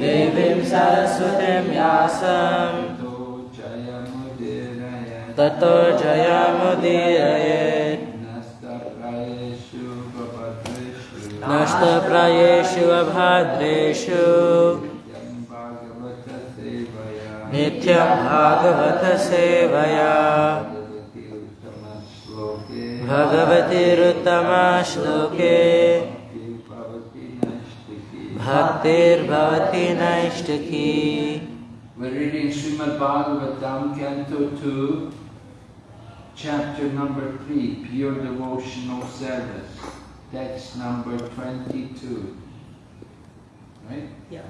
देवीं सरस्वतीं व्यासं। ततो जयमुदीरयेत् नष्टप्रायेषु अभाद्रेषु। नित्यं भागवतसेवया। भगवतीरुत्तमश्लोके। Bhaktir Bhavati Naishtaki. We're reading Srimad Bhagavatam, Canto 2, chapter number 3, Pure Devotional Service, text number 22. Right? Yeah.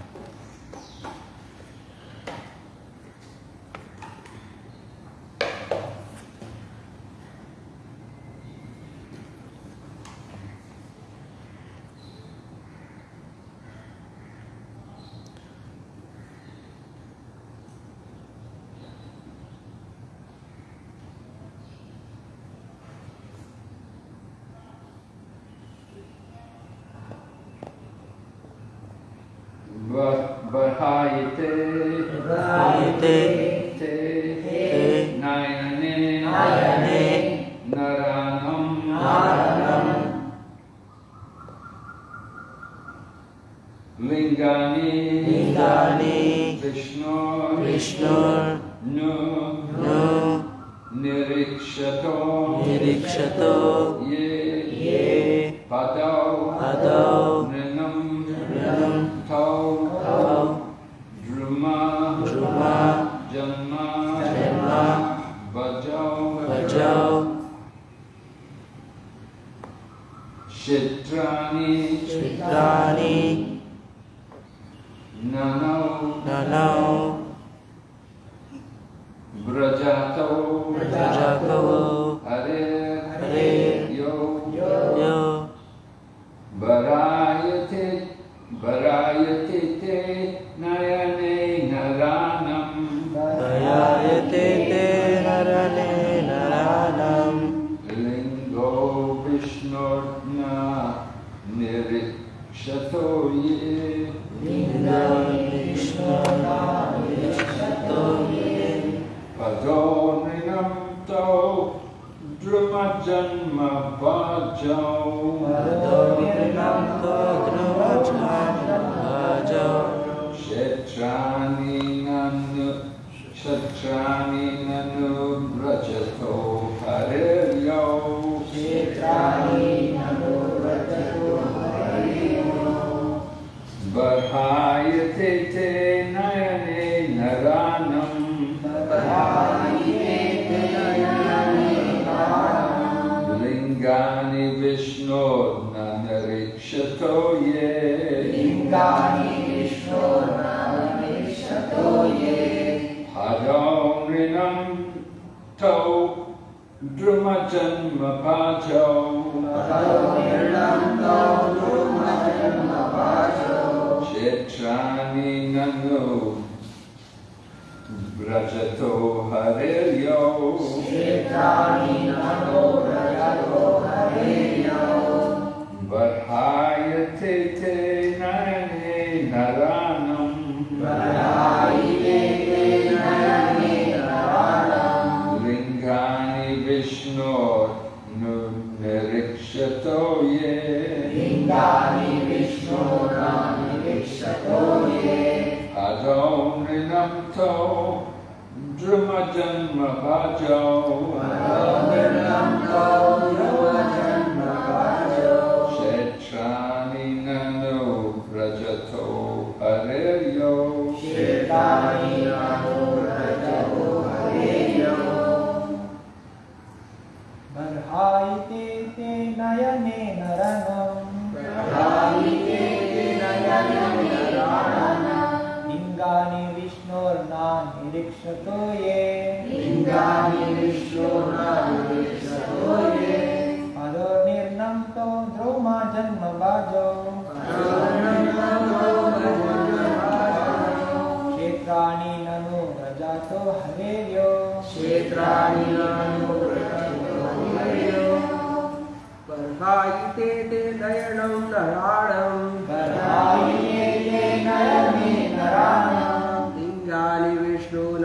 निरीक्षतो ये लिङ्गानि विश्वो न निरीक्षतो ये अदो निर्नन्तो द्रोमा जन्म बाजो क्षेत्राणि ननु प्रजातो हरेर्यो। क्षेत्राणि ननु परभायिते ते दयणं नराणं। परभायिते ते नयने नराणम्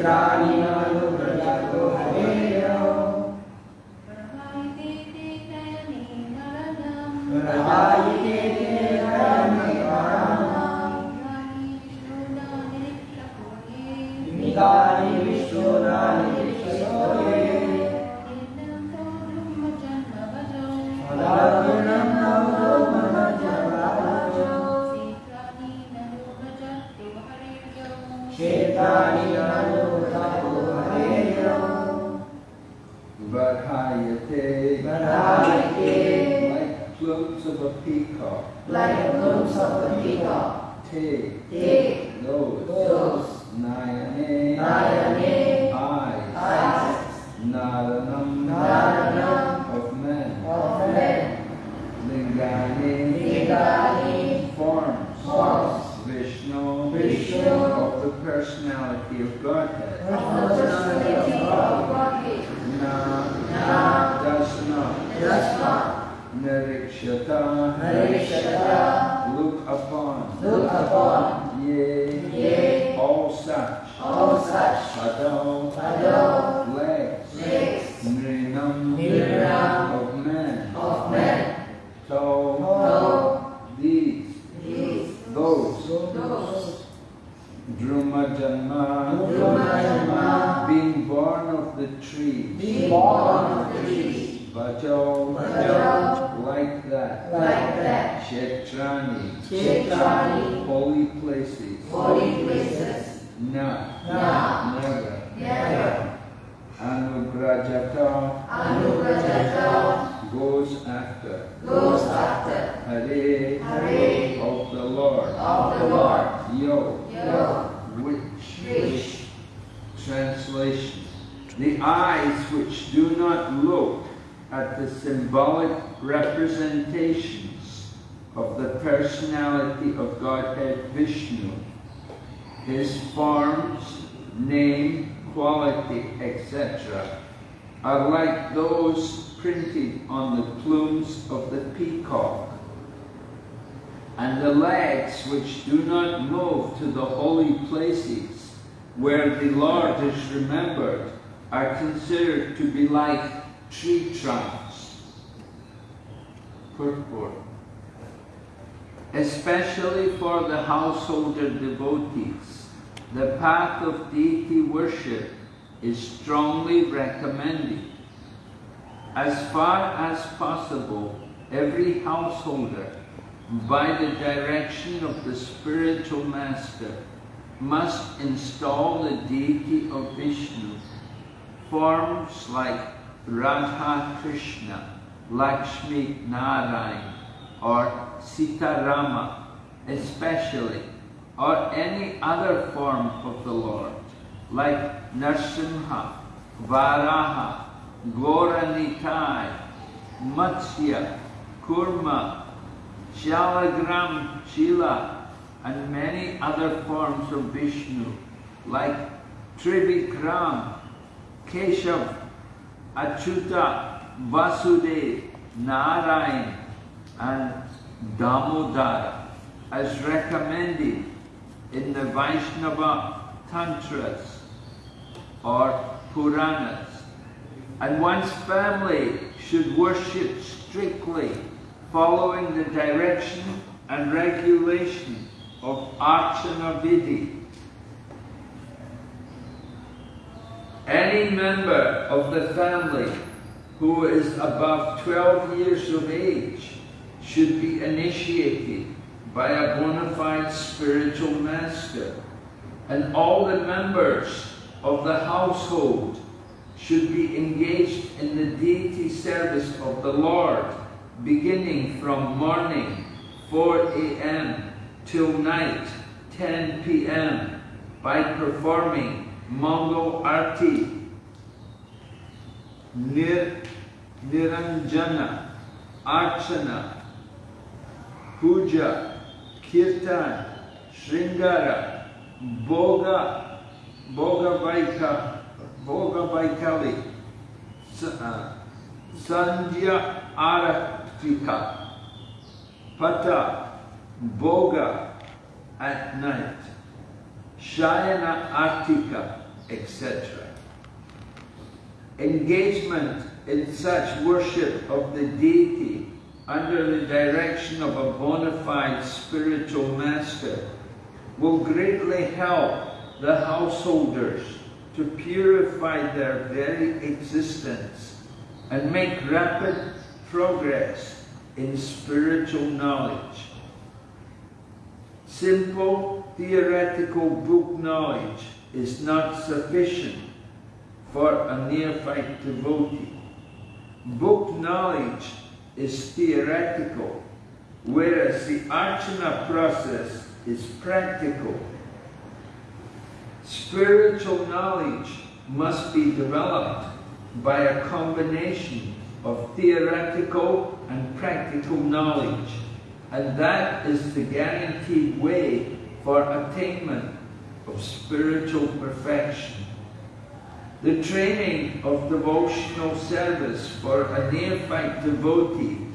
entrar plumes of a peacock, like plumes of a peacock. te, narikshata, Narikshata, look upon, look upon, yea, Yea, all such, all such, Ado, Ado, legs, legs, Nrinam, Nrinam, of men, of men, To, to, these, these, those, those, Druma Janma, Druma being born of the trees, being born of the trees, Vajo, Vajo, like that, like that, Kshetrani, Kshetrani, holy places, holy places, Na, Na, never, never, Anugrajata, Anugrajata, goes after, goes after, Hare, Hare, of the Lord, of the Lord, Yo, Yo, which, which, translation, the eyes which do not look at the symbolic representations of the personality of Godhead Vishnu, his forms, name, quality, etc., are like those printed on the plumes of the peacock. And the legs which do not move to the holy places where the Lord is remembered are considered to be like tree trunks. Purport. Especially for the householder devotees, the path of deity worship is strongly recommended. As far as possible, every householder, by the direction of the spiritual master, must install the deity of Vishnu. Forms like Radha Krishna, Lakshmi Narayan, or Sitarama, especially, or any other form of the Lord, like Narsimha, Varaha, Gaura Nitai, Matsya, Kurma, Shalagram, Shila, and many other forms of Vishnu, like Trivikram, Keshav, Achuta, Vasudev, Narayan, and Damodara, as recommended in the Vaishnava Tantras or Puranas. And one's family should worship strictly, following the direction and regulation of Archana Any member of the family who is above 12 years of age should be initiated by a bona fide spiritual master, and all the members of the household should be engaged in the deity service of the Lord beginning from morning 4 a.m. till night 10 p.m. by performing Mangal Arti, Nir, Niranjana, Archana, Puja, Kirtan, Sringara, Bhoga, Bhoga Vaika, Bhoga Vaikali, uh, Sandhya Pata, Bhoga at night, Shayana Artika, etc. Engagement in such worship of the deity under the direction of a bona fide spiritual master will greatly help the householders to purify their very existence and make rapid progress in spiritual knowledge. Simple theoretical book knowledge is not sufficient for a neophyte devotee. Book knowledge is theoretical, whereas the archana process is practical. Spiritual knowledge must be developed by a combination of theoretical and practical knowledge, and that is the guaranteed way for attainment of spiritual perfection. The training of devotional service for a neophyte devotee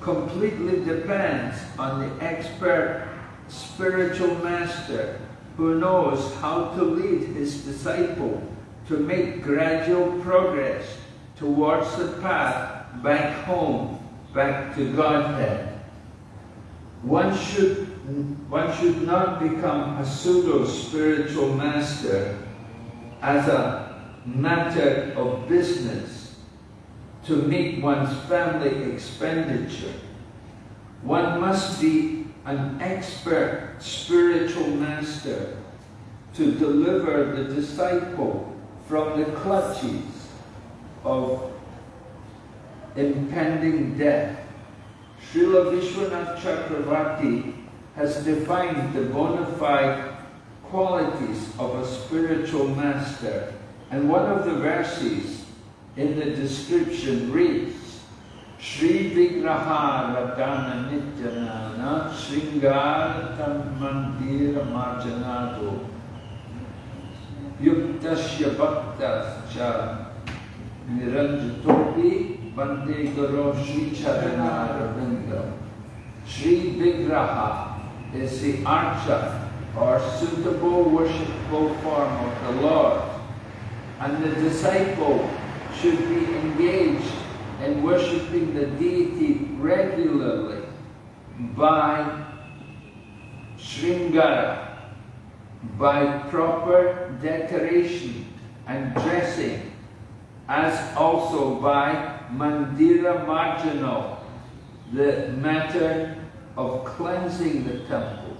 completely depends on the expert spiritual master who knows how to lead his disciple to make gradual progress towards the path back home, back to Godhead. One should, one should not become a pseudo-spiritual master as a matter of business to meet one's family expenditure. One must be an expert spiritual master to deliver the disciple from the clutches of impending death. Srila Vishwanath Chakravarti has defined the bona fide qualities of a spiritual master. And one of the verses in the description reads, Sri Vigraha Radhana Nityanana Sringartam Mandira Marjanado Yuktasya Bhaktascha Bande Guru Sri Charana Ravinda Sri Vigraha is the archa or suitable worshipful form of the Lord. And the disciple should be engaged in worshipping the deity regularly by Sringara, by proper decoration and dressing, as also by Mandira Marjana, the matter of cleansing the temple.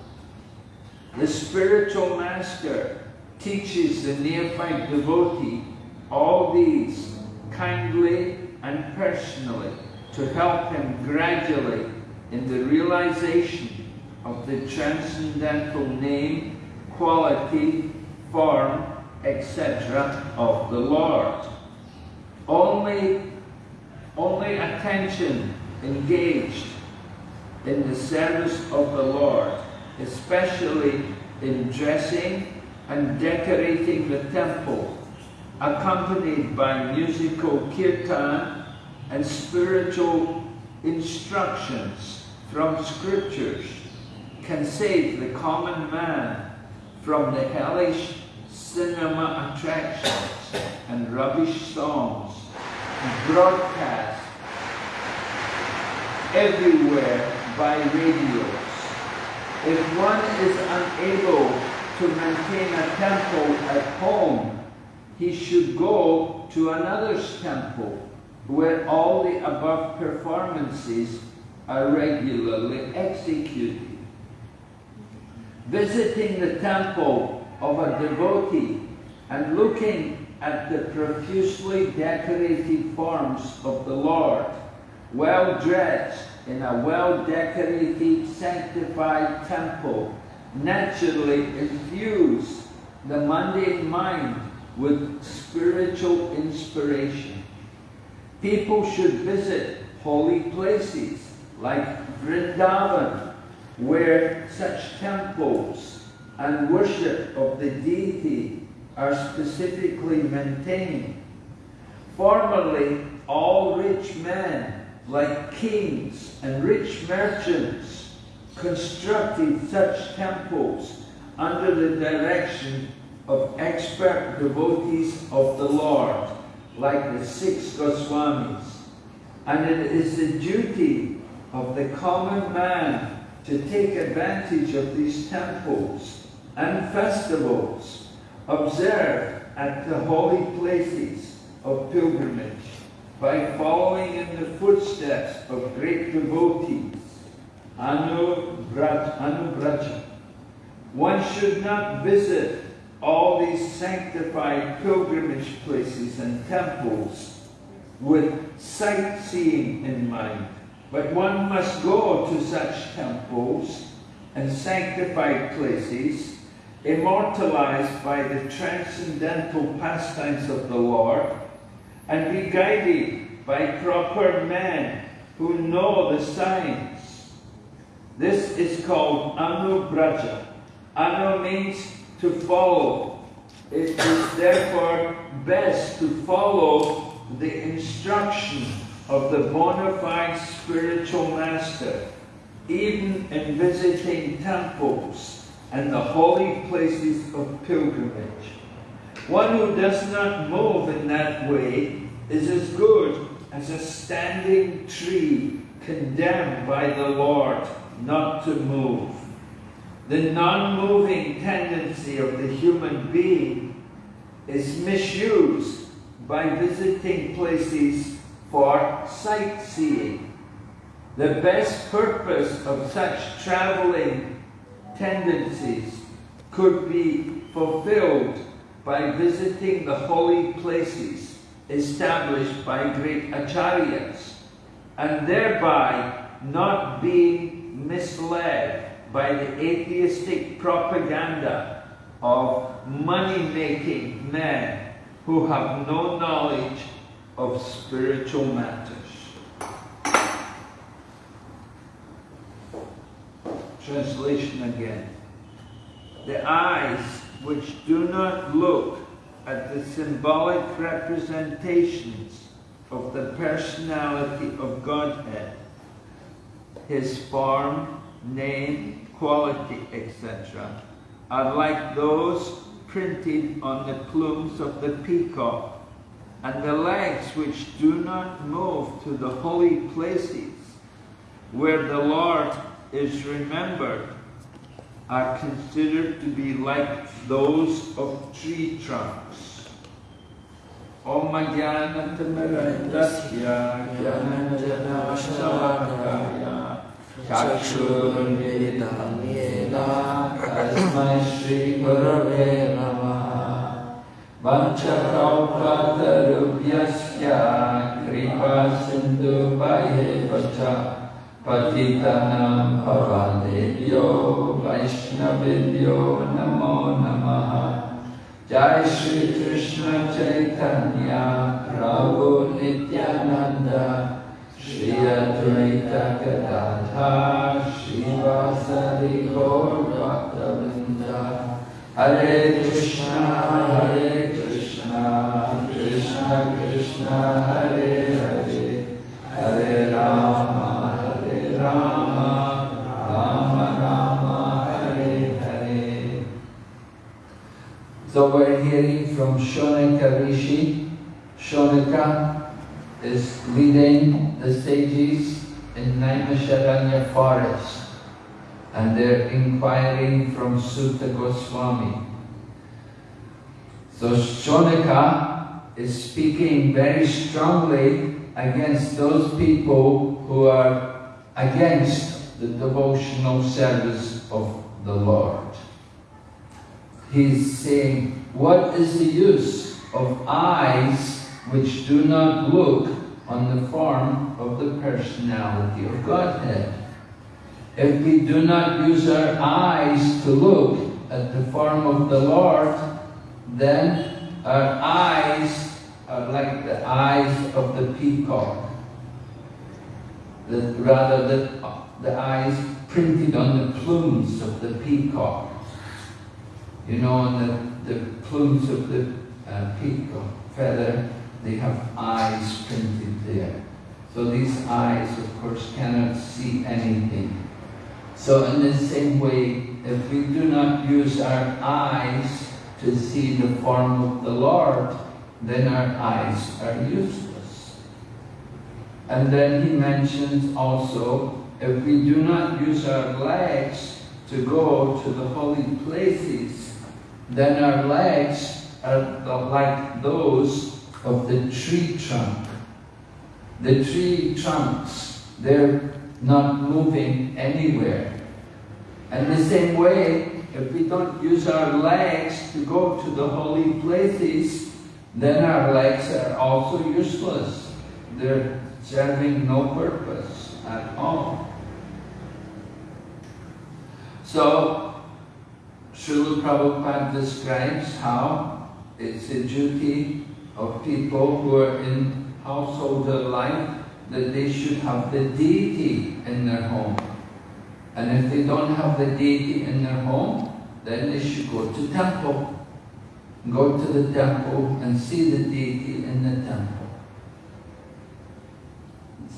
The spiritual master teaches the neophyte devotee all these kindly and personally to help him gradually in the realization of the transcendental name, quality, form, etc. of the Lord. Only, only attention engaged in the service of the Lord, especially in dressing and decorating the temple, accompanied by musical kirtan and spiritual instructions from scriptures, can save the common man from the hellish cinema attractions and rubbish songs broadcast everywhere by radios. If one is unable to maintain a temple at home, he should go to another's temple where all the above performances are regularly executed. Visiting the temple of a devotee and looking at the profusely decorated forms of the Lord, well dressed in a well decorated, sanctified temple, naturally infuse the mundane mind with spiritual inspiration. People should visit holy places like Vrindavan, where such temples and worship of the deity are specifically maintained. Formerly, all rich men, like kings and rich merchants, constructed such temples under the direction of expert devotees of the Lord, like the six Goswamis. And it is the duty of the common man to take advantage of these temples and festivals observed at the holy places of pilgrimage by following in the footsteps of great devotees, Anubraja. One should not visit all these sanctified pilgrimage places and temples with sightseeing in mind, but one must go to such temples and sanctified places immortalized by the transcendental pastimes of the Lord and be guided by proper men who know the signs. This is called Anubraja. Anu means to follow. It is therefore best to follow the instruction of the bona fide spiritual master, even in visiting temples and the holy places of pilgrimage. One who does not move in that way is as good as a standing tree condemned by the Lord not to move. The non-moving tendency of the human being is misused by visiting places for sightseeing. The best purpose of such traveling tendencies could be fulfilled by visiting the holy places established by great acharyas and thereby not being misled by the atheistic propaganda of money-making men who have no knowledge of spiritual matters. Translation again. The eyes which do not look at the symbolic representations of the personality of Godhead, his form, name, quality, etc., are like those printed on the plumes of the peacock, and the legs which do not move to the holy places where the Lord is remembered are considered to be like those of tree trunks. Om Jnana Tamarandasya Jnana Shalakaya Chakshurvedam Yena Tasmai Shri Gurave Namaha Vanchakaupatarubyasya Kripa Sindhu Paye Vacha पतितनां भवादेभ्यो वैष्णवेभ्यो नमो नमः। जय श्री कृष्ण चैतन्य, प्रभु नित्यानन्द। श्री अद्वैत गदाधर श्रीवासरि गौरभक्तवृन्द हरे कृष्ण हरे कृष्ण कृष्ण कृष्ण, हरे So we're hearing from Shonaka Rishi. Shonaka is leading the sages in Naimisharanya forest and they're inquiring from Suta Goswami. So Shonaka is speaking very strongly against those people who are against the devotional service of the Lord. He's saying, what is the use of eyes which do not look on the form of the personality of Godhead? If we do not use our eyes to look at the form of the Lord, then our eyes are like the eyes of the peacock. The, rather, the, the eyes printed on the plumes of the peacock. You know, on the, the plumes of the uh, peacock feather, they have eyes printed there. So these eyes, of course, cannot see anything. So in the same way, if we do not use our eyes to see the form of the Lord, then our eyes are useless. And then he mentions also, if we do not use our legs to go to the holy places, then our legs are like those of the tree trunk. The tree trunks, they're not moving anywhere. And the same way, if we don't use our legs to go to the holy places, then our legs are also useless. They're serving no purpose at all. So, Srila Prabhupada describes how it's a duty of people who are in householder life that they should have the deity in their home. And if they don't have the deity in their home, then they should go to temple. Go to the temple and see the deity in the temple.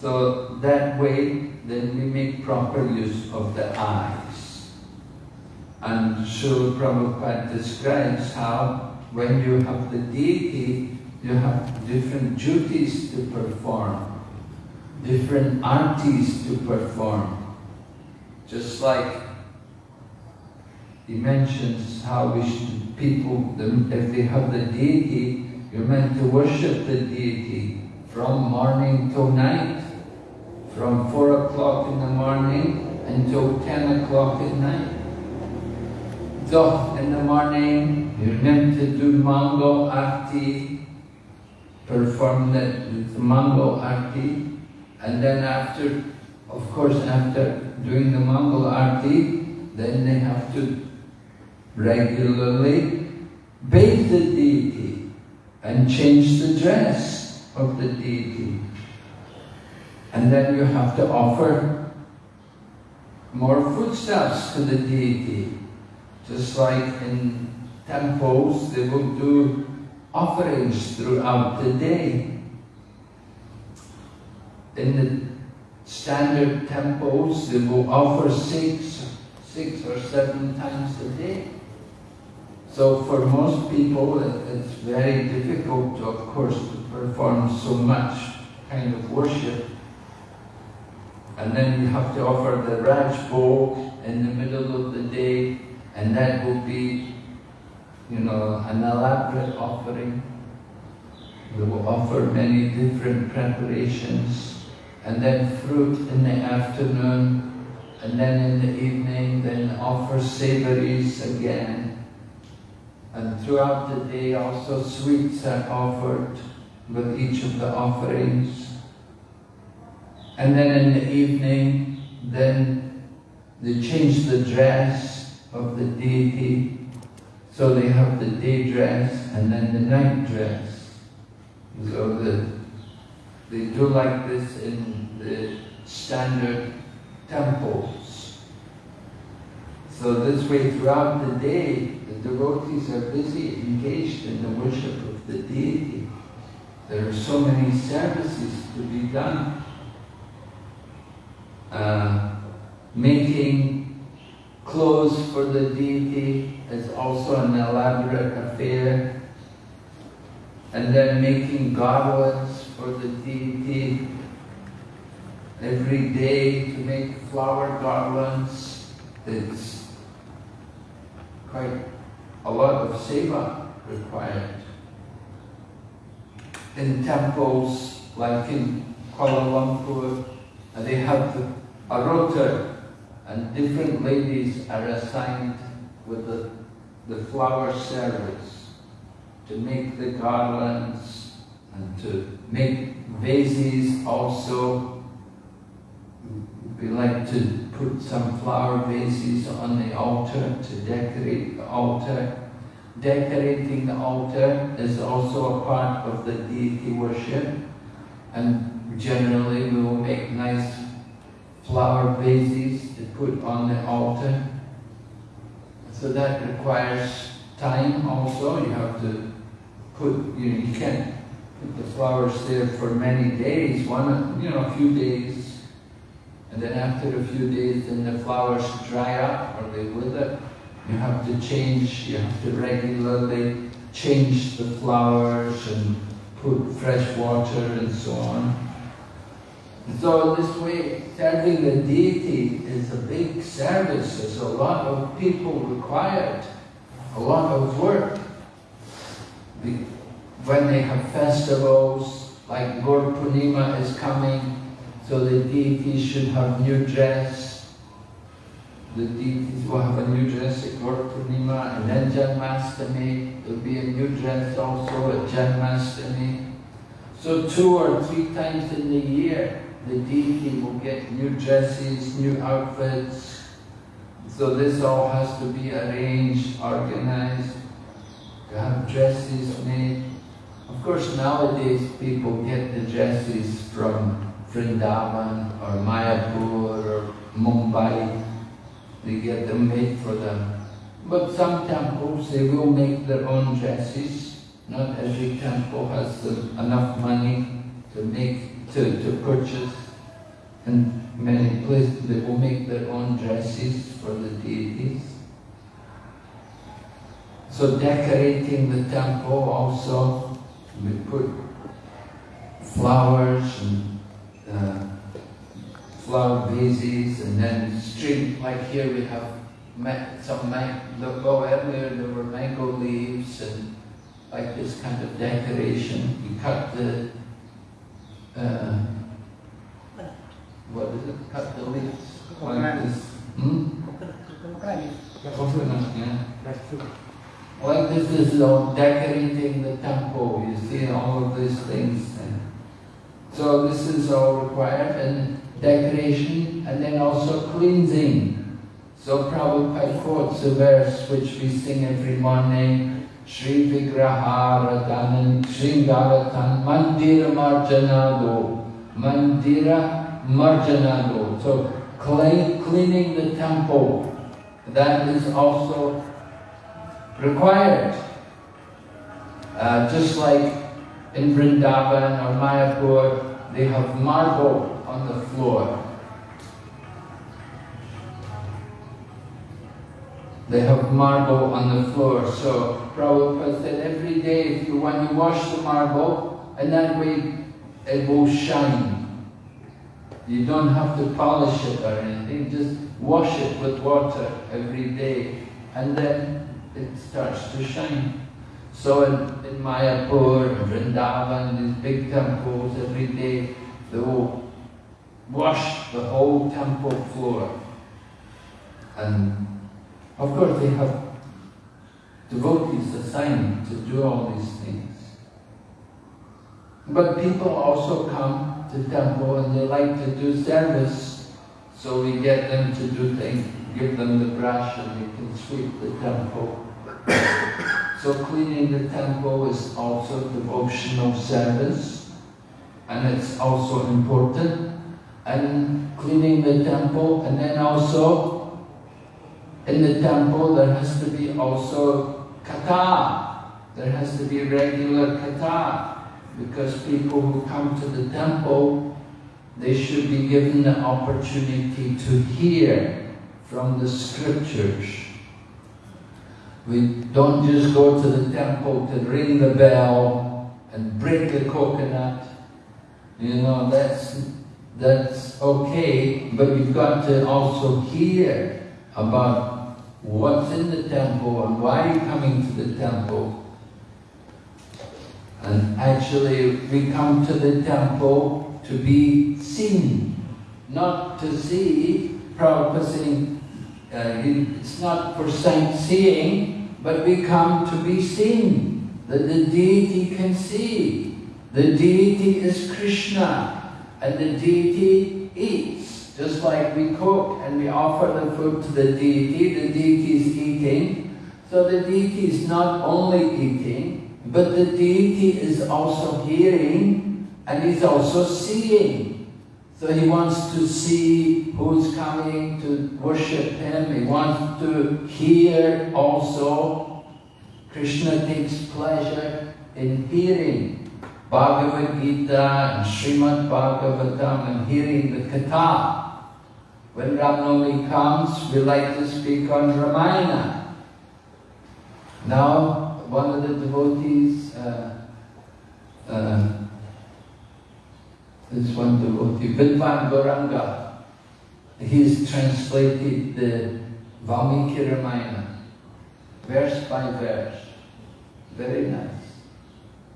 So that way, then we make proper use of the eyes. And Srila Prabhupada describes how when you have the deity, you have different duties to perform, different artis to perform. Just like he mentions how we should, people, if they have the deity, you're meant to worship the deity from morning till night, from 4 o'clock in the morning until 10 o'clock at night. So in the morning, you're meant to do Mangal Arti, perform the, Mangal Arti, and then after, of course, after doing the Mangal Arti, then they have to regularly bathe the deity and change the dress of the deity. And then you have to offer more foodstuffs to the deity. Just like in temples, they will do offerings throughout the day. In the standard temples, they will offer six, six or seven times a day. So for most people, it's very difficult, of course, to perform so much kind of worship. And then you have to offer the Raj Bhog in the middle of the day, and that will be, you know, an elaborate offering. We will offer many different preparations, and then fruit in the afternoon, and then in the evening, then offer savories again. And throughout the day also sweets are offered with each of the offerings. And then in the evening, then they change the dress of the deity. So they have the day dress and then the night dress. So the, they do like this in the standard temples. So this way throughout the day, the devotees are busy, engaged in the worship of the deity. There are so many services to be done. Uh, making clothes for the deity is also an elaborate affair. And then making garlands for the deity every day to make flower garlands. It's quite a lot of seva required. In temples like in Kuala Lumpur, they have a rota and different ladies are assigned with the, the flower service to make the garlands and to make vases also. We like to put some flower vases on the altar to decorate the altar. Decorating the altar is also a part of the deity worship and generally we will make nice flower vases to put on the altar. So that requires time also. You have to put, you, know, you can't put the flowers there for many days, one, you know, a few days. And then after a few days, then the flowers dry up or they wither. You have to change, you have to regularly change the flowers and put fresh water and so on. So this way, serving the deity is a big service. There's a lot of people required, a lot of work. When they have festivals, like Gaur Purnima is coming, so the deities should have new dress. The deities will have a new dress at Gaur Purnima, and then Janmastami, there'll be a new dress also at Janmastami. So two or three times in the year, the deity will get new dresses, new outfits. So this all has to be arranged, organized, to have dresses made. Of course, nowadays people get the dresses from Vrindavan or Mayapur or Mumbai. They get them made for them. But some temples, they will make their own dresses. Not every temple has enough money to make, to, to purchase. And many places, they will make their own dresses for the deities. So decorating the temple also, we put flowers and uh, flower vases and then string, like here we have some, well earlier there were mango leaves and like this kind of decoration. You cut the, uh, what is it, cut the leaves like this. Hmm? This is all decorating the temple, you see all of these things. So this is all required, and decoration, and then also cleansing. So Prabhupada quotes a verse which we sing every morning, Shri Vigraha Radanan Shringaratan Mandira Marjanado. Mandira Marjanado. So clean, cleaning the temple, that is also required. Uh, just like in Vrindavan or Mayapur, they have marble on the floor. They have marble on the floor. So Prabhupada said every day if you want to wash the marble, and that way it will shine. You don't have to polish it or anything, just wash it with water every day, and then it starts to shine. So in, in Mayapur, Vrindavan, these big temples, every day they will wash the whole temple floor. And of course they have devotees assigned to do all these things. But people also come to temple and they like to do service, so we get them to do things, give them the brush and they can sweep the temple. So cleaning the temple is also devotional service and it's also important. And cleaning the temple and then also in the temple there has to be also katha. There has to be regular katha because people who come to the temple they should be given the opportunity to hear from the scriptures. We don't just go to the temple to ring the bell and break the coconut. You know, that's, that's okay, but you've got to also hear about what's in the temple and why are you're coming to the temple. And actually, we come to the temple to be seen, not to see. Prabhupada saying, uh, it's not for sightseeing, but we come to be seen, that the deity can see. The deity is Krishna, and the deity eats. Just like we cook and we offer the food to the deity, the deity is eating. So the deity is not only eating, but the deity is also hearing and he's also seeing. So he wants to see who's coming to worship him. He wants to hear also. Krishna takes pleasure in hearing Bhagavad Gita and Srimad Bhagavatam and hearing the Katha. When Ramnami comes, we like to speak on Ramayana. Now, one of the devotees, uh, uh, this one devotee, Vidvan Gauranga, he's translated the Valmiki Ramayana, verse by verse. Very nice.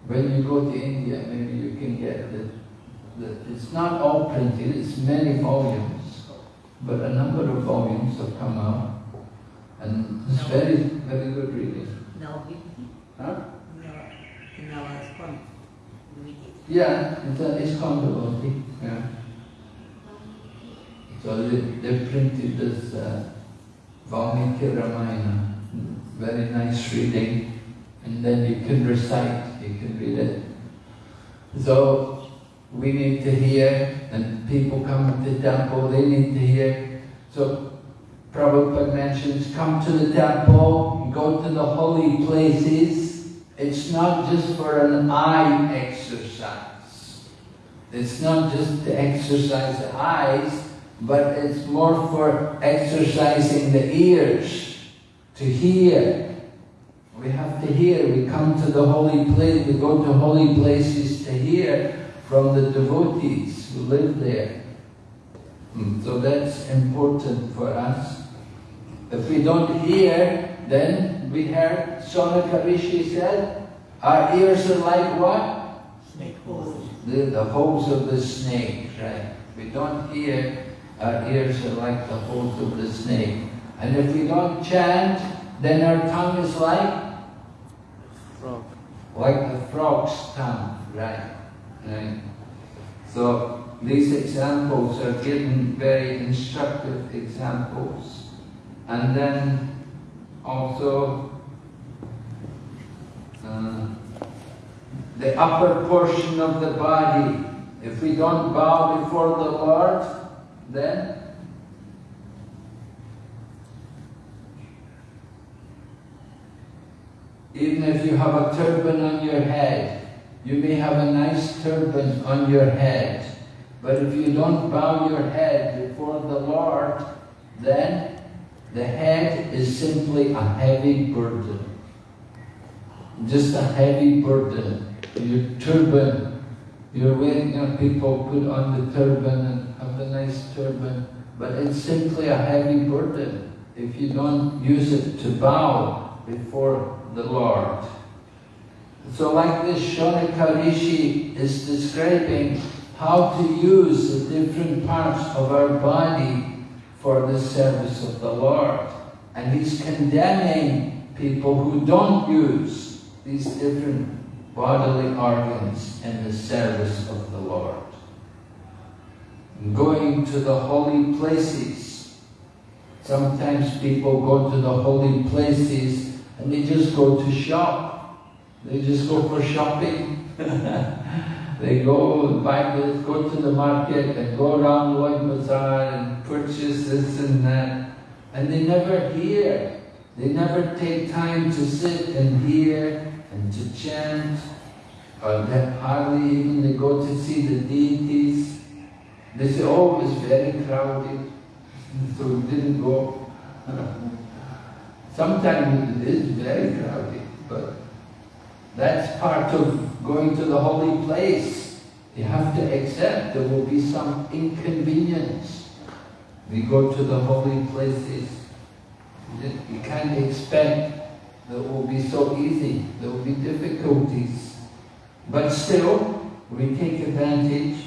When you go to India, maybe you can get the, the it's not all printed, it's many volumes, but a number of volumes have come out. And it's very, very good reading. Now, we, Huh? in our school, we. Yeah, it's, a, it's called. Yeah. So they, they printed this uh, Valmiki Ramayana, very nice reading, and then you can recite, you can read it. So we need to hear, and people come to the temple, they need to hear. So Prabhupada mentions, come to the temple, go to the holy places. It's not just for an eye exercise. It's not just to exercise the eyes, but it's more for exercising the ears, to hear. We have to hear. We come to the holy place, we go to holy places to hear from the devotees who live there. Hmm, So that's important for us. If we don't hear, then we heard Shonaka Rishi said, our ears are like what? Snake holes. The, the holes of the snake, right? We don't hear, our ears are like the holes of the snake. And if we don't chant, then our tongue is like? Like the frog's tongue, right? Right. So these examples are given very instructive examples. And then also uh, the upper portion of the body. If we don't bow before the Lord, then even if you have a turban on your head, you may have a nice turban on your head, but if you don't bow your head before the Lord, then the head is simply a heavy burden. Just a heavy burden. Your turban, you're you know, people put on the turban and have a nice turban, but it's simply a heavy burden if you don't use it to bow before the Lord. So like this Shonaka Rishi is describing how to use the different parts of our body for the service of the Lord. And he's condemning people who don't use these different bodily organs in the service of the Lord. Going to the holy places. Sometimes people go to the holy places and they just go to shop. They just go for shopping. they go buy this, go to the market and go around Loi Bazaar and purchase this and that. And they never hear. They never take time to sit and hear and to chant. Or they hardly even they go to see the deities. They say, oh, it was very crowded, so we didn't go. Sometimes it is very crowded, but that's part of going to the holy place. You have to accept there will be some inconvenience. We go to the holy places. You can't expect that it will be so easy. There will be difficulties. But still, we take advantage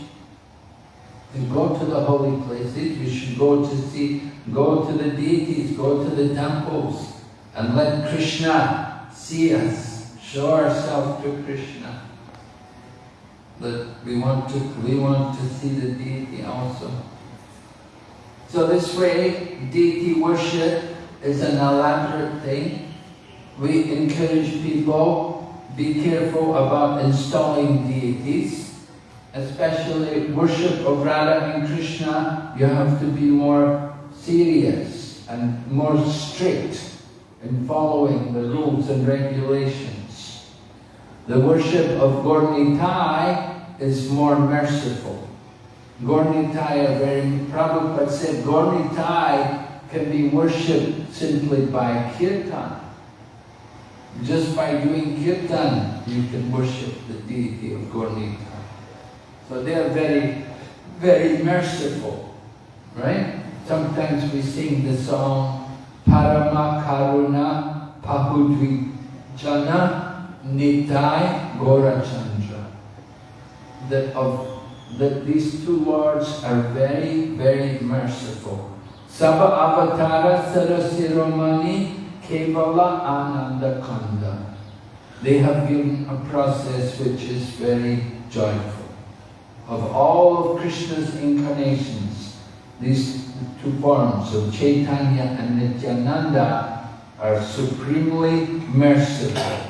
to go to the holy places. We should go to see, go to the deities, go to the temples, and let Krishna see us, show ourselves to Krishna. That we want to, we want to see the deity also. So this way, deity worship is an elaborate thing. We encourage people, be careful about installing deities, especially worship of Radha and Krishna, you have to be more serious and more strict in following the rules and regulations. The worship of Gaura Nitai is more merciful. Gaura Nitai are very, Prabhupada said Gaura Nitai can be worshipped simply by kirtan. Just by doing kirtan, you can worship the deity of Gornitai. So they are very, very merciful, right? Sometimes we sing the song Parama Karuna Pahudvi Jana Nitai Gaurachandra. That of that these two words are very, very merciful. Sabha Avatara Sarasiromani Kevala Ananda Kanda. They have given a process which is very joyful. Of all of Krishna's incarnations, these two forms of Chaitanya and Nityananda are supremely merciful.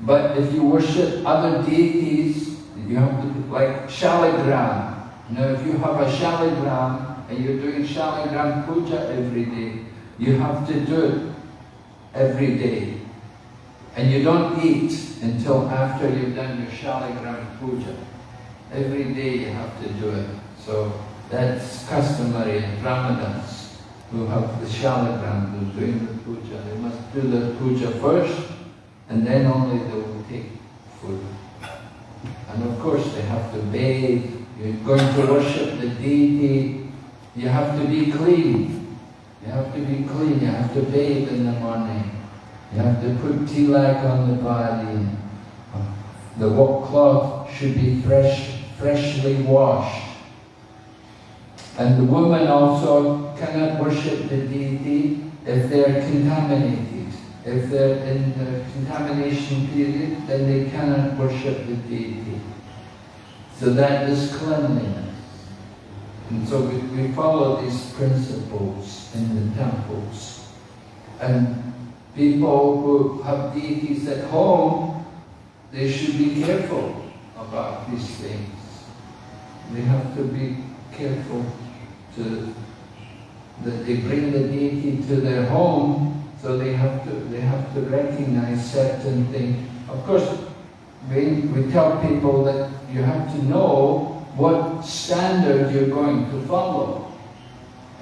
But if you worship other deities, you have to, like Shaligram. Know, if you have a Shaligram and you're doing Shaligram puja every day, you have to do it every day. And you don't eat until after you've done your Shaligram puja. Every day you have to do it. So that's customary in Brahmanas who have the Shaligram, who's doing the puja. They must do the puja first and then only they will take food. And of course they have to bathe. You're going to worship the deity. You have to be clean. You have to be clean. You have to bathe in the morning. You have to put tilak on the body. The cloth should be fresh, freshly washed. And the woman also cannot worship the deity if they're contaminated. If they're in the contamination period, then they cannot worship the deity. So that is cleanliness. And so we, we follow these principles in the temples. And people who have deities at home, they should be careful about these things. They have to be careful to that they bring the deity to their home, so they have to they have to recognize certain things. Of course, we, we tell people that you have to know what standard you're going to follow.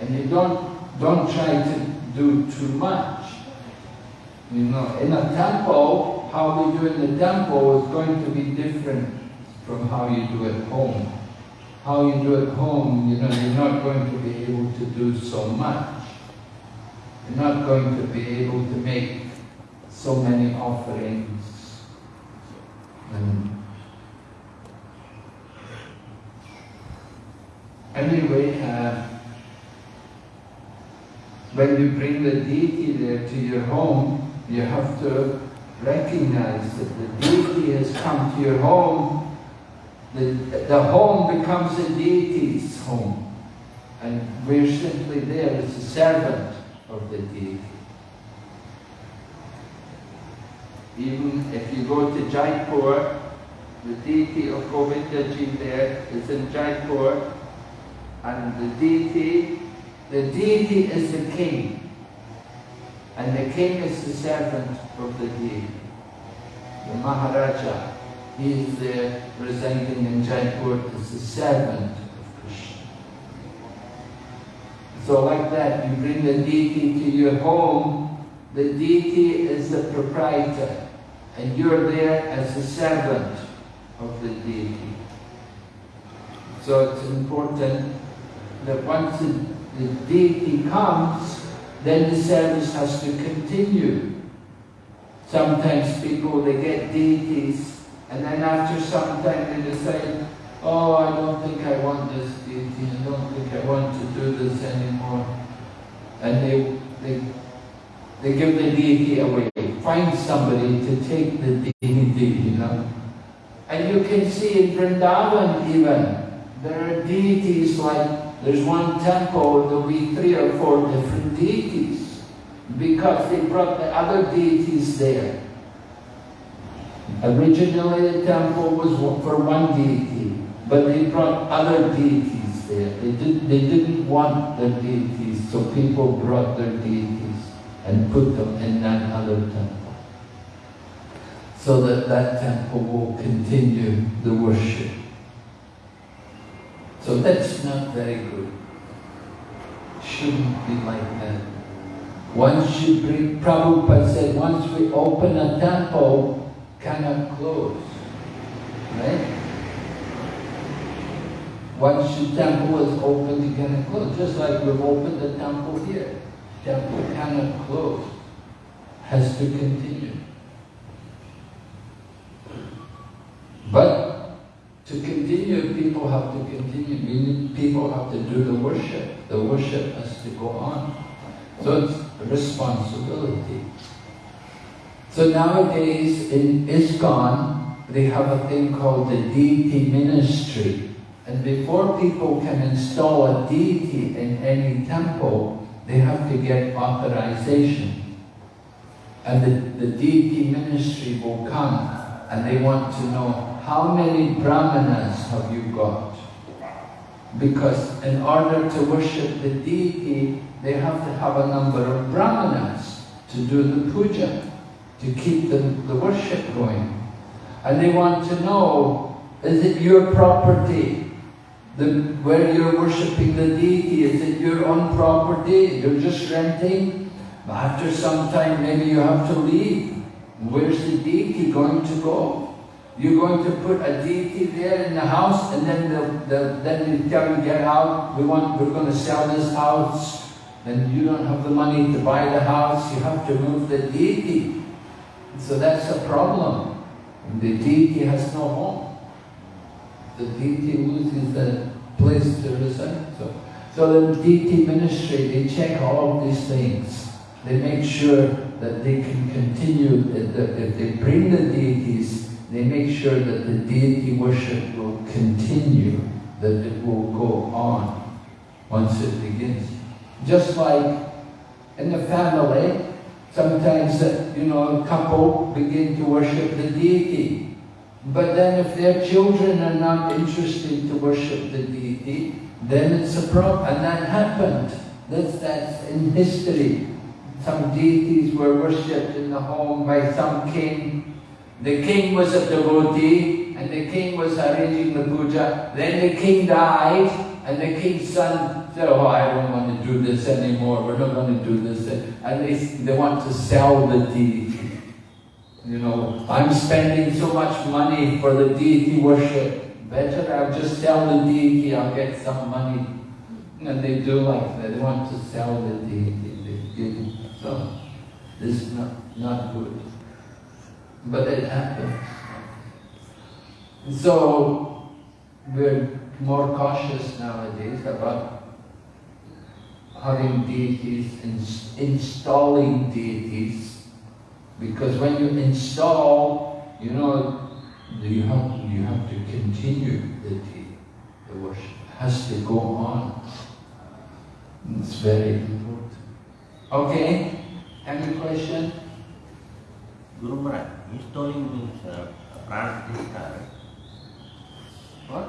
And you don't don't try to do too much. You know, in a temple, how we do in the temple is going to be different from how you do at home. How you do at home, you know, you're not going to be able to do so much. You're not going to be able to make so many offerings. And anyway, uh, when you bring the deity there to your home, you have to recognize that the deity has come to your home. The, the home becomes the deity's home. And we're simply there as a servant of the deity. Even if you go to Jaipur, the deity of Govindaji there is in Jaipur, and the deity, the deity is the king. And the king is the servant of the deity. The Maharaja, he is there residing in Jaipur as a servant of Krishna. So like that, you bring the deity to your home, the deity is the proprietor, and you're there as the servant of the deity. So it's important that once the deity comes, then the service has to continue. Sometimes people, they get deities, and then after some time they decide, oh, I don't think I want this deity, I don't think I want to do this anymore. And they, they, they give the deity away. Find somebody to take the deity, you know. And you can see in Vrindavan even, there are deities like, there's one temple, there'll be three or four different deities. Because they brought the other deities there. Originally the temple was for one deity, but they brought other deities there. They, did, they didn't want the deities, so people brought their deities and put them in that other temple. So that that temple will continue the worship. So that's not very good. Shouldn't be like that. Once you bring, Prabhupada said, once we open a temple, cannot close. Right? Once the temple is open, you cannot close. Just like we've opened the temple here. Temple cannot close. Has to continue. But to continue, people have to continue. Meaning people have to do the worship. The worship has to go on. So it's responsibility. So nowadays in ISKCON, they have a thing called the deity ministry. And before people can install a deity in any temple, they have to get authorization. And the, the deity ministry will come and they want to know how many brahmanas have you got? Because in order to worship the deity, they have to have a number of brahmanas to do the puja, to keep the, the worship going. And they want to know, is it your property? The, where you're worshipping the deity, is it your own property? You're just renting? After some time, maybe you have to leave. Where's the deity going to go? You're going to put a deity there in the house, and then they'll, they'll, then you tell get out. We want, we're going to sell this house, and you don't have the money to buy the house. You have to move the deity. So that's a problem. The deity has no home. The deity loses the place to reside. So, so the deity ministry, they check all of these things. They make sure that they can continue, that if they bring the deities, they make sure that the deity worship will continue, that it will go on once it begins. Just like in the family, sometimes, uh, you know, a couple begin to worship the deity. But then if their children are not interested to worship the deity, then it's a problem. And that happened. That's, that's in history. Some deities were worshipped in the home by some king. The king was a devotee, and the king was arranging the puja. Then the king died, and the king's son said, oh, I don't want to do this anymore. We're not going to do this. And they, they want to sell the deity. You know, I'm spending so much money for the deity worship. Better I'll just sell the deity, I'll get some money. And they do like that. They want to sell the deity. So, this is not, not good. But it happens. So, we're more cautious nowadays about having deities, ins installing deities because when you install, you know, you have to, you have to continue the, the worship. It has to go on. It's very important. Okay? Any question? Guru Maharaj, installing means uh, pran pratishtha, right? What?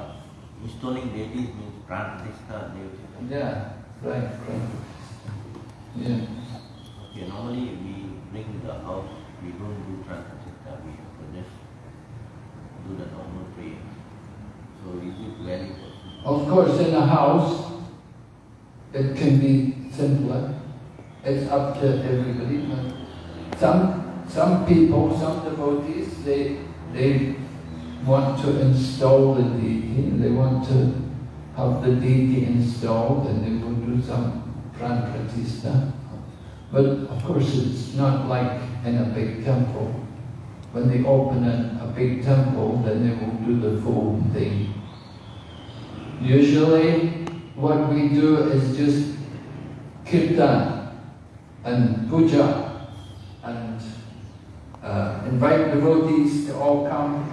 Installing deities means pran pratishtha. Yeah, right, right. Yeah. Okay, normally we bring the house, we don't do pratishtha, we have to just do the normal prayer. So is it also? Of course, in a house, it can be simpler. It's up to everybody. But some some people, some devotees, they they want to install the deity. They want to have the deity installed, and they will do some pran pratishtha. But of course, it's not like in a big temple. When they open a, a big temple, then they will do the full thing. Usually, what we do is just kirtan and puja and uh, invite devotees to all come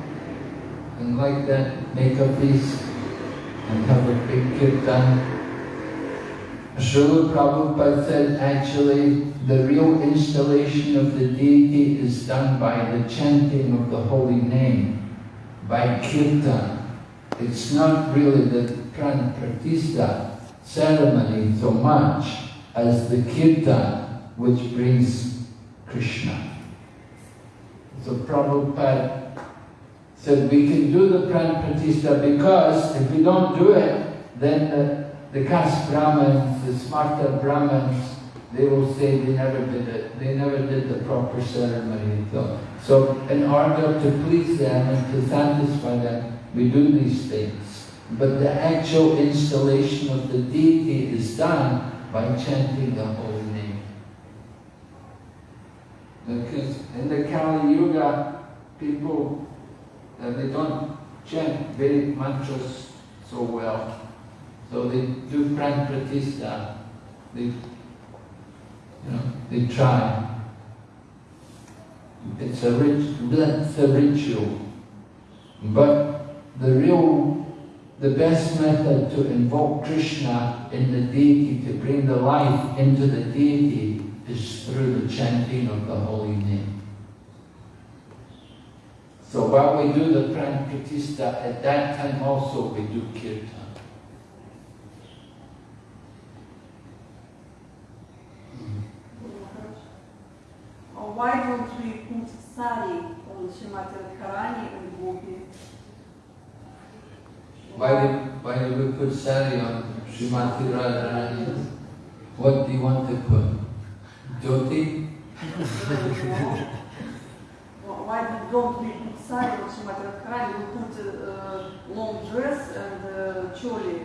and like that make a feast big kirtan. Srila Prabhupada said actually the real installation of the deity is done by the chanting of the holy name, by kirtan. It's not really the pran pratishtha ceremony so much as the kirtan which brings Krishna. So Prabhupada said we can do the pran pratishtha because if we don't do it, then the, the caste Brahmins, the smarta Brahmins, they will say they never did it. They never did the proper ceremony. So, so in order to please them and to satisfy them, we do these things. But the actual installation of the deity is done by chanting the holy name. Because in the Kali Yuga, people, uh, they don't chant Vedic mantras so well. So they do pran pratishtha. They, you know, they try. It's a rich, it's a ritual. But the real, the best method to invoke Krishna in the deity, to bring the life into the deity, is through the chanting of the holy name. So while we do the pran pratishtha, at that time also we do kirtan. Why don't we put sari on Srimati Radharani and Gopi? Why did, why did we put sari on Srimati Radharani? What do you want to put? Jyoti? Wh- Why do- don't we put sari on Srimati Radharani? We put uh, long dress and uh, choli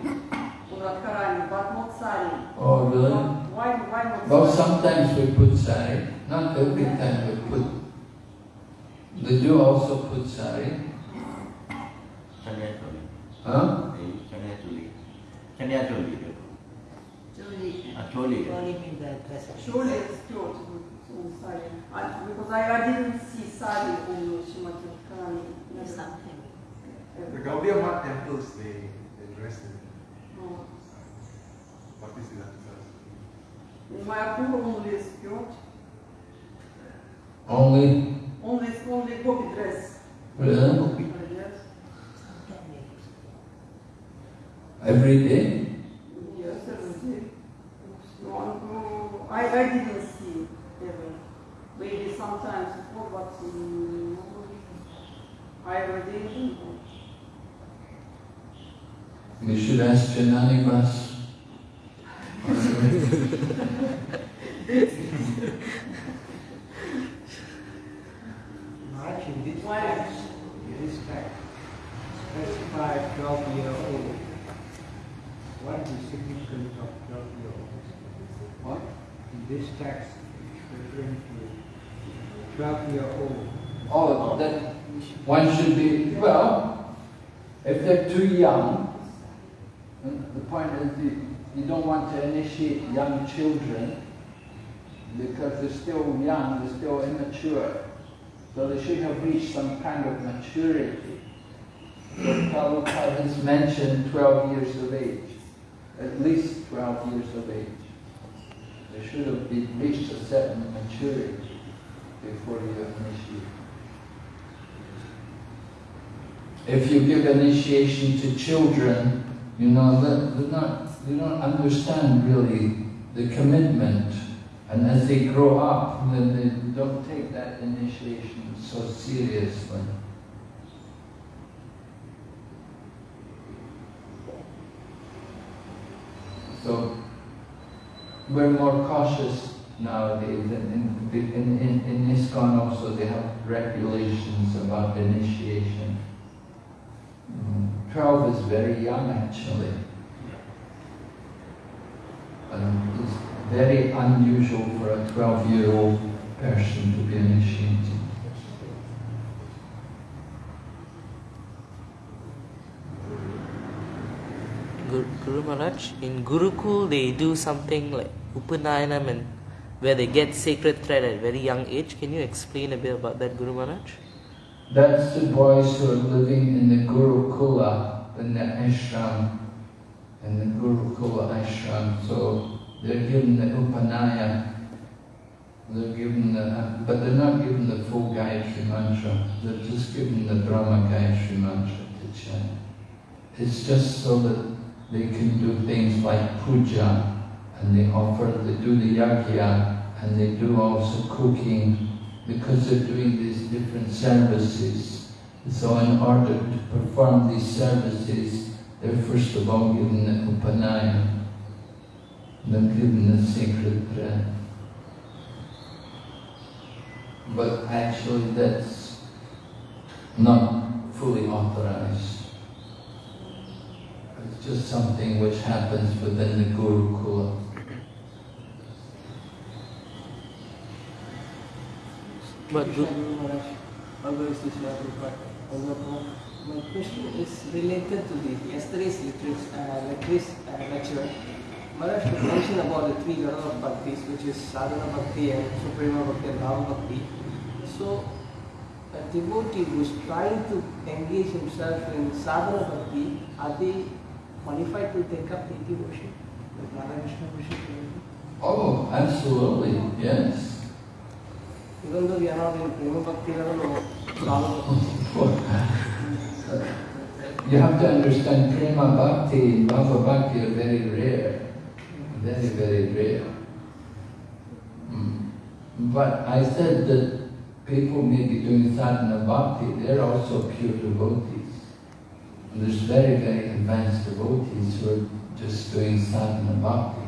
on Radharani, but not sari. Oh, really? Why, why not Well, sari? sometimes we put sari, not every time we put. They do also put sari. Chanya Choli. Huh? They use Chanya Choli. Chanya Choli. they put. Choli. Ah, Choli. Choli means the dress. Choli is skirt on sari. I, because I, I didn't see sari on Srimati Radharani. never. Something. The Gaudiya Math temples, they, they dress in No. Bhakti Siddhanta. Mayapur only Only, only, only gopi dress. really? Every day? Should ask Janani Bas. Maharaj, in this Why? text, in this text, specify 12 year old. What is the significance of 12 year olds? What? In this text, it's referring to 12 year old. Oh, that one should be, well, if they're too young, the point is you, you don't want to initiate young children because they're still young, they're immature. So they should have reached some kind of maturity. So Prabhupada has mentioned 12 years of age, at least 12 years of age. They should have been reached a certain maturity before you initiate. If you give initiation to children, you know, they they're not, they don't understand really the commitment. And as they grow up, then they don't take that initiation so seriously. So we're more cautious nowadays. In, in, in, in, ISKCON also they have regulations about initiation. Mm, 12 is very young actually. Um, very unusual for a 12 year old person to be initiated. Guru, Guru Maharaj, in Gurukul they do something like Upanayanam and where they get sacred thread at a very young age. Can you explain a bit about that, Guru Maharaj? That's the boys who are living in the Gurukula, in the ashram, in the Gurukula ashram. So they're given the Upanaya, they're given the, but they're not given the full Gayatri mantra. They're just given the Brahma Gayatri mantra to chant. It's just so that they can do things like puja, and they offer, they do the yagya, and they do also cooking, because they're doing these different services. So in order to perform these services, they're first of all given the upanaya, then given the sacred thread. But actually that's not fully authorized. It's just something which happens within the Gurukula. But Gu- Guru Maharaj, always Prabhupada. My question is related to the yesterday's literature, uh, lectures, uh, lecture. Maharaj you mentioned about the three level of bhaktis, which is sadhana bhakti and suprema bhakti and bhava bhakti. So, a devotee who is trying to engage himself in sadhana bhakti, are they qualified to take up deity worship, like Radha worship? Oh, absolutely, yes. Even though we are not in prema bhakti level or bhava bhakti. You have to understand prema bhakti and bhava bhakti are very rare. Very, very rare. Mm. But I said that people may be doing sadhana bhakti, they're also pure devotees. And there's very, very advanced devotees who are just doing sadhana bhakti.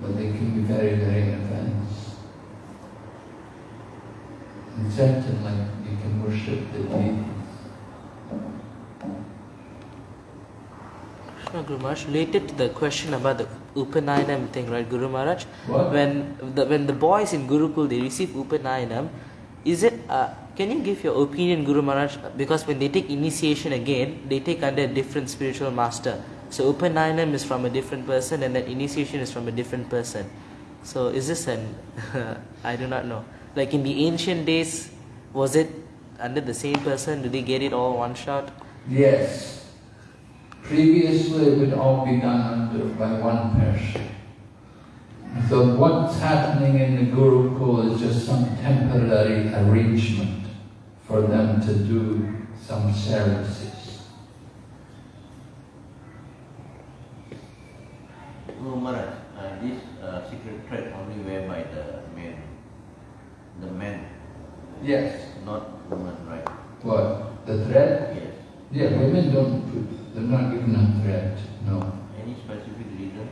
But they can be very, very advanced. And certainly you can worship the deities. Krishna Guru Maharaj, related to the question about the Upanayanam thing, right, Guru Maharaj? What? When the when the boys in Gurukul they receive Upanayanam, is it? Uh, can you give your opinion, Guru Maharaj? Because when they take initiation again, they take under a different spiritual master. So Upanayanam is from a different person, and then initiation is from a different person. So is this an? I do not know. Like in the ancient days, was it under the same person? Do they get it all one shot? Yes. Previously, it would all be done under by one person. So what's happening in the Gurukul is just some temporary arrangement for them to do some services. No, Maharaj, uh, this uh, secret thread only wear by the men. The men, Yes. not women, right? What? The thread? Yes. Yeah, women don't not given no. Any specific reason?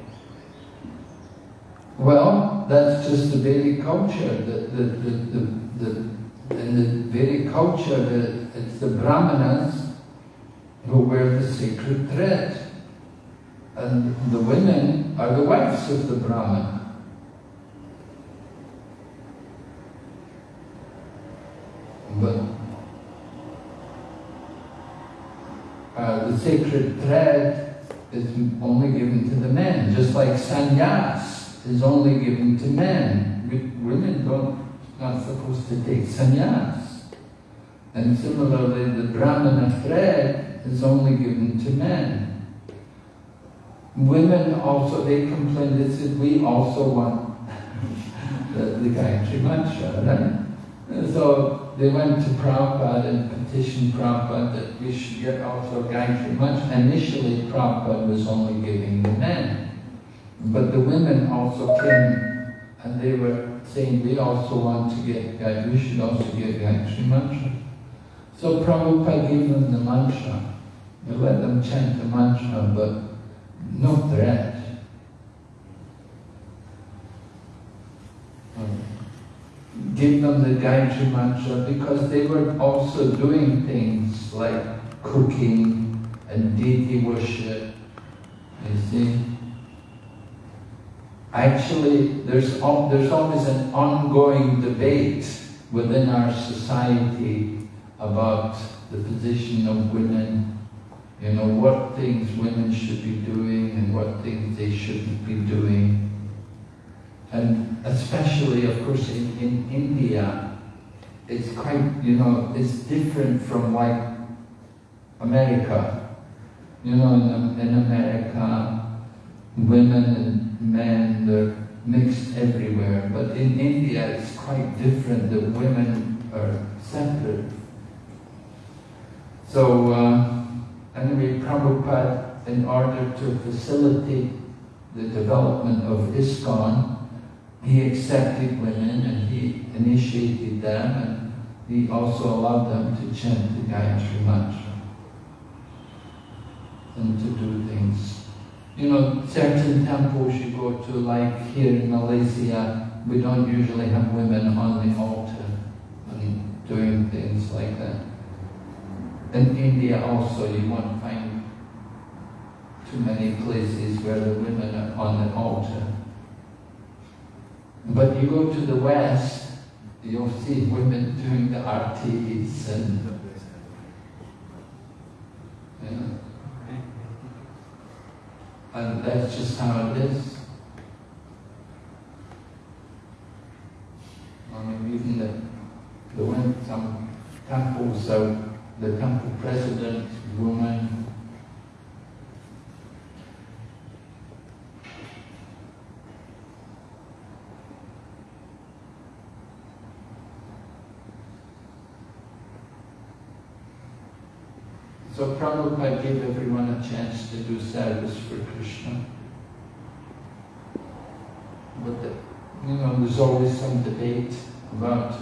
Well, that's just the Vedic culture. The, the, the, the, the, in the Vedic culture, the, it's the Brahmanas who wear the sacred thread. And the women are the wives of the Brahmana. But uh, the sacred thread is only given to the men, just like sannyas is only given to men. Women don't not supposed to take sannyas. And similarly, the brahmana thread is only given to men. Women also, they complained, they said, we also want the, the Gayatri Mantra, right? So they went to Prabhupada and petitioned Prabhupada that we should get also Gayatri Mantra. Initially, Prabhupada was only giving the men. But the women also came and they were saying we also want to get Gayatri, we should also get Gayatri Mantra. So Prabhupada gave them the mantra. He let them chant the mantra, but no threat. Um, Give them the Gayatri Mantra because they were also doing things like cooking and deity worship. You see? Actually, there's, there's always an ongoing debate within our society about the position of women, you know, what things women should be doing and what things they shouldn't be doing. And especially, of course, in, in India, it's quite, you know, it's different from like America. You know, in, in America, women and men, they're mixed everywhere. But in India, it's quite different. The women are separate. So, uh, anyway, Prabhupada, in order to facilitate the development of ISKCON, he accepted women and he initiated them and he also allowed them to chant the Gayatri Mantra and to do things. You know, certain temples you go to, like here in Malaysia, we don't usually have women on the altar and doing things like that. In India also, you won't find too many places where the women are on the altar. But you go to the West, you'll see women doing the artis and and that's just how it is. I mean, even the, the some temples, so the temple president, woman, So Prabhupada gave everyone a chance to do service for Krishna. But the, you know, there's always some debate about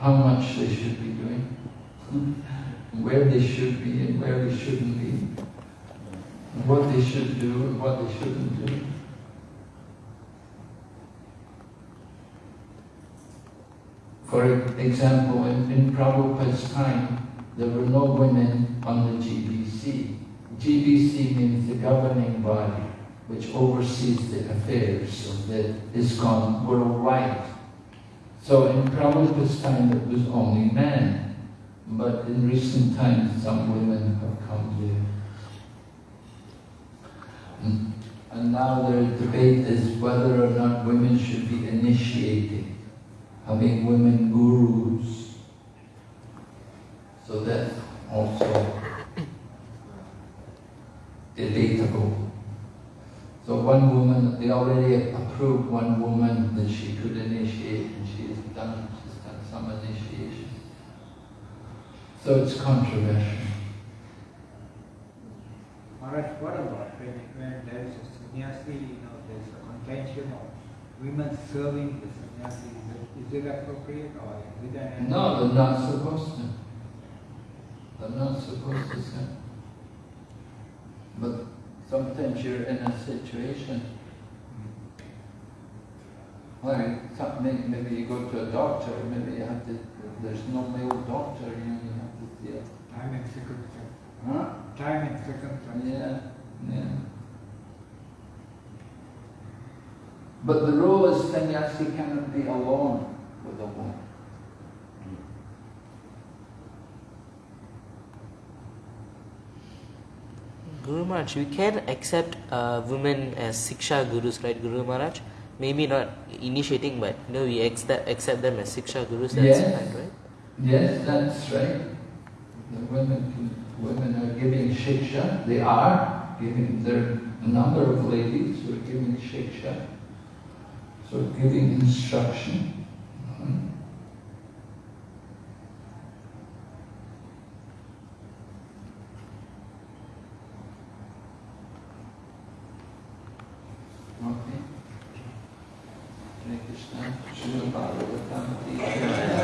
how much they should be doing, where they should be and where they shouldn't be, what they should do and what they shouldn't do. For example, in, in Prabhupada's time, there were no women on the GBC. GBC means the governing body, which oversees the affairs of the ISKCON worldwide. So in Prabhupada's time it was only men, but in recent times some women have come here. And, now the debate is whether or not women should be initiating, having women gurus. So that's also debatable. So one woman, they already approved one woman that she could initiate and she has done, she's done some initiation. So it's controversial. Maharaj, what about when, when there is a sannyasi, you know, there's a contention of women serving the sannyasi, is it, is it appropriate or is it an... No, they're not supposed to. They're not supposed to serve. But sometimes you're in a situation like maybe you go to a doctor, maybe you have to, there's no male doctor, you know, you have to it. Time and circumstance. Huh? Time and circumstance. Yeah, yeah. But the role as sannyasi cannot be alone with a woman. Guru Maharaj, we can accept uh, women as Siksha Gurus, right, Guru Maharaj? Maybe not initiating, but you know, we accept, accept them as Siksha Gurus, that's Yes. fine, right? Yes, that's right. The women, women are giving shiksha. They are giving. There are a number of ladies who are giving shiksha, so giving instruction. Krishna, Srila Bhagavatam,